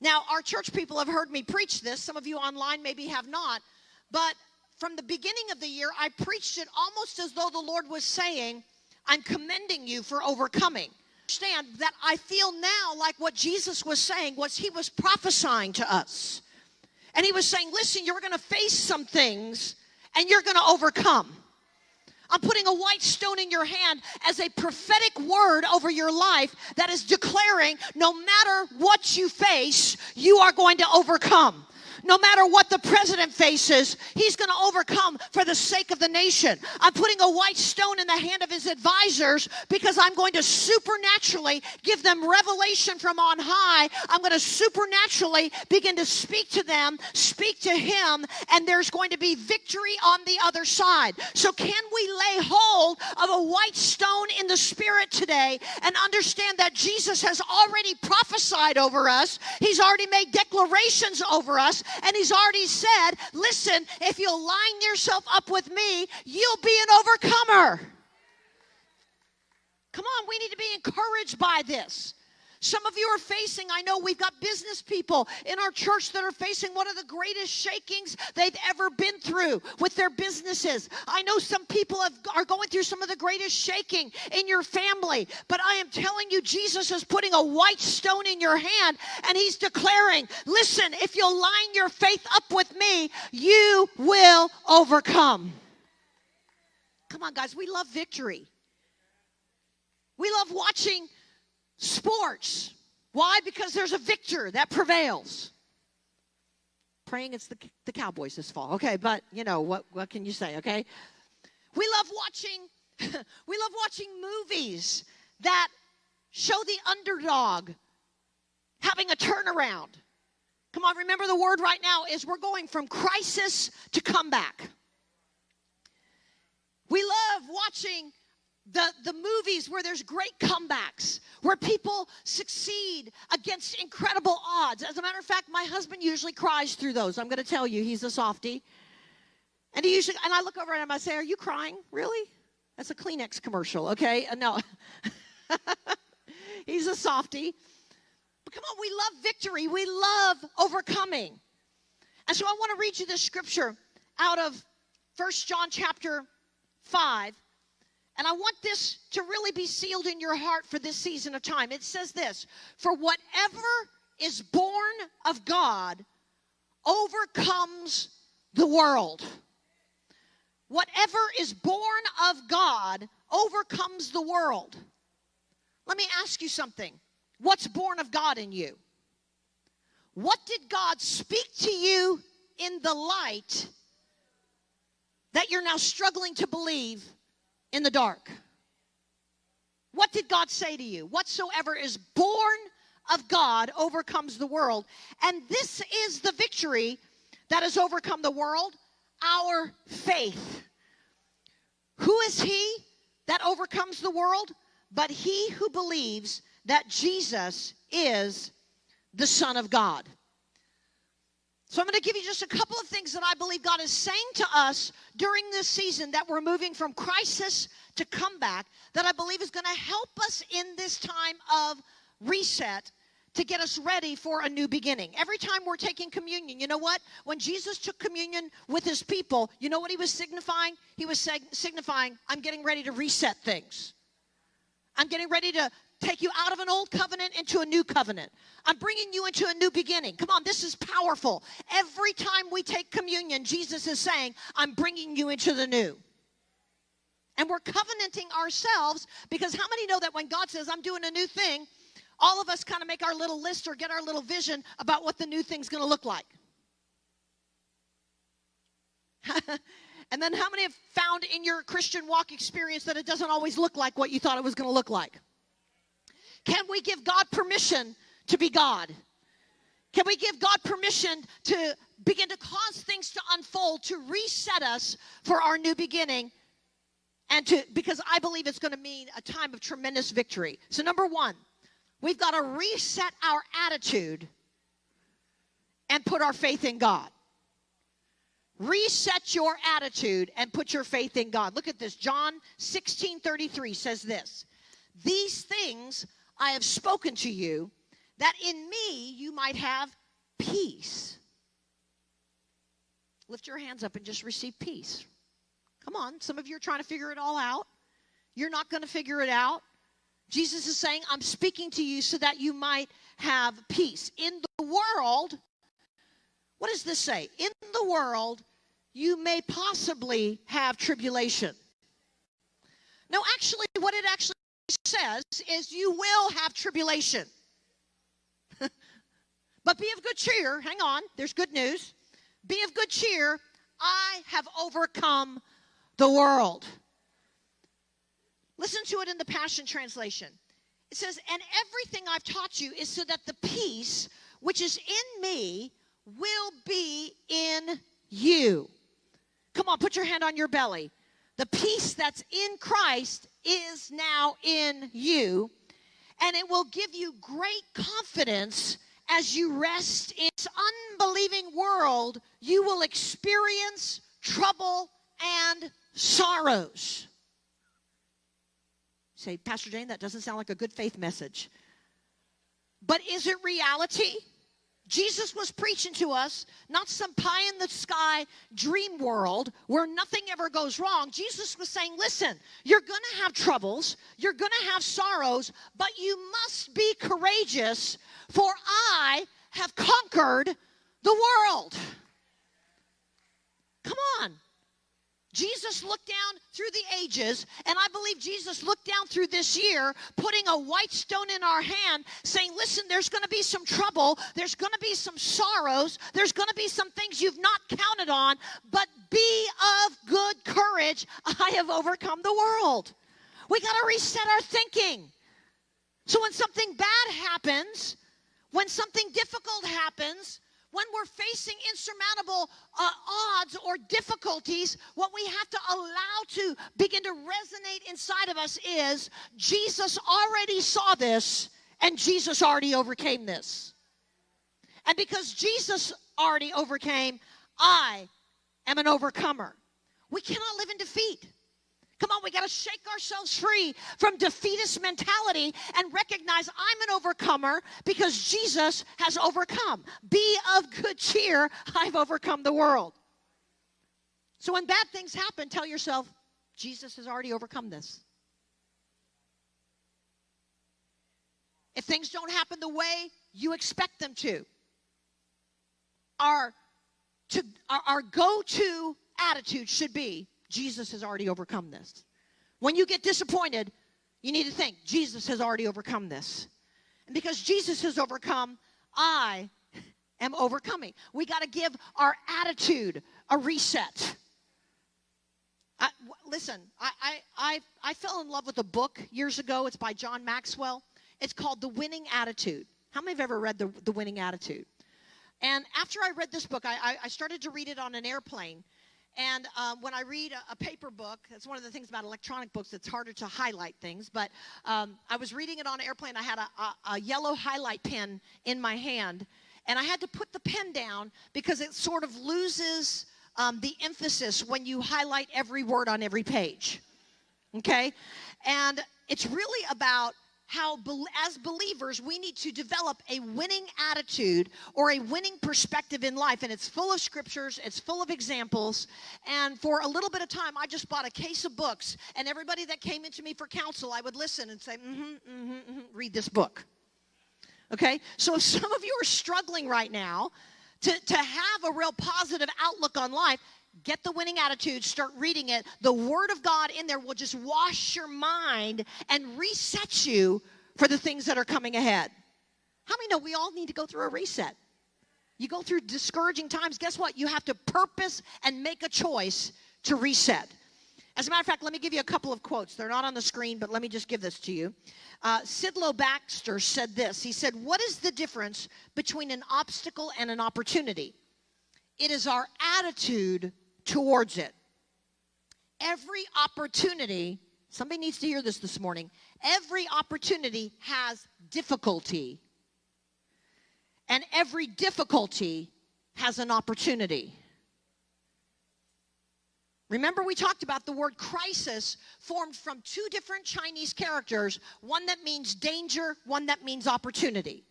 Now, our church people have heard me preach this. Some of you online maybe have not. But from the beginning of the year, I preached it almost as though the Lord was saying, I'm commending you for overcoming. Understand that I feel now like what Jesus was saying was he was prophesying to us. And he was saying, listen, you're going to face some things and you're going to overcome. I'm putting a white stone in your hand as a prophetic word over your life that is declaring no matter what you face, you are going to overcome no matter what the president faces, he's going to overcome for the sake of the nation. I'm putting a white stone in the hand of his advisors because I'm going to supernaturally give them revelation from on high. I'm going to supernaturally begin to speak to them, speak to him, and there's going to be victory on the other side. So, can we lay hold of a white stone in the spirit today and understand that Jesus has already prophesied over us? He's already made declarations over us, and he's already said, listen, if you'll line yourself up with me, you'll be an overcomer. Come on, we need to be encouraged by this. Some of you are facing, I know we've got business people in our church that are facing one of the greatest shakings they've ever been through with their businesses. I know some people have, are going through some of the greatest shaking in your family, but I am telling you, Jesus is putting a white stone in your hand and he's declaring, listen, if you'll line your faith up with me, you will overcome. Come on, guys, we love victory. We love watching sports. Why? Because there's a victor that prevails. Praying it's the, the Cowboys this fall. Okay, but you know, what, what can you say, okay? We love watching, we love watching movies that show the underdog having a turnaround. Come on, remember the word right now is we're going from crisis to comeback. We love watching the, the movies where there's great comebacks, where people succeed against incredible odds. As a matter of fact, my husband usually cries through those. I'm going to tell you, he's a softie. And he usually, and I look over at him, I say, Are you crying? Really? That's a Kleenex commercial, okay? Uh, no. he's a softie. But come on, we love victory, we love overcoming. And so I want to read you this scripture out of First John chapter 5 and I want this to really be sealed in your heart for this season of time. It says this For whatever is born of God overcomes the world. Whatever is born of God overcomes the world. Let me ask you something. What's born of God in you? What did God speak to you in the light that you're now struggling to believe in the dark. What did God say to you? Whatsoever is born of God overcomes the world. And this is the victory that has overcome the world our faith. Who is he that overcomes the world? But he who believes that Jesus is the Son of God. So I'm going to give you just a couple of things that I believe God is saying to us during this season that we're moving from crisis to comeback that I believe is going to help us in this time of reset to get us ready for a new beginning. Every time we're taking communion, you know what? When Jesus took communion with his people, you know what he was signifying? He was signifying, I'm getting ready to reset things. I'm getting ready to take you out of an old covenant into a new covenant. I'm bringing you into a new beginning. Come on, this is powerful. Every time we take communion, Jesus is saying, I'm bringing you into the new. And we're covenanting ourselves because how many know that when God says, I'm doing a new thing, all of us kind of make our little list or get our little vision about what the new thing's going to look like? and then how many have found in your Christian walk experience that it doesn't always look like what you thought it was going to look like? Can we give God permission to be God? Can we give God permission to begin to cause things to unfold, to reset us for our new beginning? And to, because I believe it's going to mean a time of tremendous victory. So, number one, we've got to reset our attitude and put our faith in God. Reset your attitude and put your faith in God. Look at this. John 16 33 says this These things I have spoken to you, that in me you might have peace. Lift your hands up and just receive peace. Come on, some of you are trying to figure it all out. You're not going to figure it out. Jesus is saying, I'm speaking to you so that you might have peace. In the world, what does this say? In the world, you may possibly have tribulation. No, actually, what it actually says is you will have tribulation. but be of good cheer. Hang on, there's good news. Be of good cheer. I have overcome the world. Listen to it in the Passion Translation. It says, And everything I've taught you is so that the peace which is in me will be in you. Come on, put your hand on your belly. The peace that's in Christ is now in you, and it will give you great confidence as you rest in this unbelieving world. You will experience trouble and sorrows. Say, Pastor Jane, that doesn't sound like a good faith message. But is it reality? Jesus was preaching to us not some pie in the sky dream world where nothing ever goes wrong. Jesus was saying, listen, you're going to have troubles, you're going to have sorrows, but you must be courageous, for I have conquered the world. Come on. Jesus looked down through the ages, and I believe Jesus looked down through this year, putting a white stone in our hand, saying, Listen, there's going to be some trouble, there's going to be some sorrows, there's going to be some things you've not counted on, but be of good courage. I have overcome the world. We got to reset our thinking. So when something bad happens, when something difficult happens, when we're facing insurmountable uh, odds or difficulties, what we have to allow to begin to resonate inside of us is Jesus already saw this and Jesus already overcame this. And because Jesus already overcame, I am an overcomer. We cannot live in defeat. Come on, we got to shake ourselves free from defeatist mentality and recognize I'm an overcomer because Jesus has overcome. Be of good cheer, I've overcome the world. So when bad things happen, tell yourself, Jesus has already overcome this. If things don't happen the way you expect them to, our, to, our, our go to attitude should be Jesus has already overcome this. When you get disappointed, you need to think, Jesus has already overcome this. And because Jesus has overcome, I am overcoming. We got to give our attitude a reset. I, listen, I, I, I, I fell in love with a book years ago. It's by John Maxwell. It's called The Winning Attitude. How many have ever read The, the Winning Attitude? And after I read this book, I, I started to read it on an airplane. And um, when I read a, a, paper book, that's one of the things about electronic books, it's harder to highlight things. But um, I was reading it on an airplane. I had a, a, a yellow highlight pen in my hand. And I had to put the pen down because it sort of loses um, the emphasis when you highlight every word on every page. Okay? And it's really about how, as believers, we need to develop a winning attitude or a winning perspective in life. And it's full of scriptures, it's full of examples. And for a little bit of time, I just bought a case of books. And everybody that came into me for counsel, I would listen and say, mm hmm, mm hmm, mm-hmm, read this book. Okay? So if some of you are struggling right now to, to have a real positive outlook on life, get the winning attitude, start reading it. The Word of God in there will just wash your mind and reset you for the things that are coming ahead. How many know we all need to go through a reset? You go through discouraging times, guess what? You have to purpose and make a choice to reset. As a matter of fact, let me give you a couple of quotes. They're not on the screen, but let me just give this to you. Uh, Sidlow Baxter said this He said, What is the difference between an obstacle and an opportunity? It is our attitude towards it. Every opportunity, somebody needs to hear this this morning, every opportunity has difficulty. And every difficulty has an opportunity. Remember, we talked about the word crisis formed from two different Chinese characters one that means danger, one that means opportunity.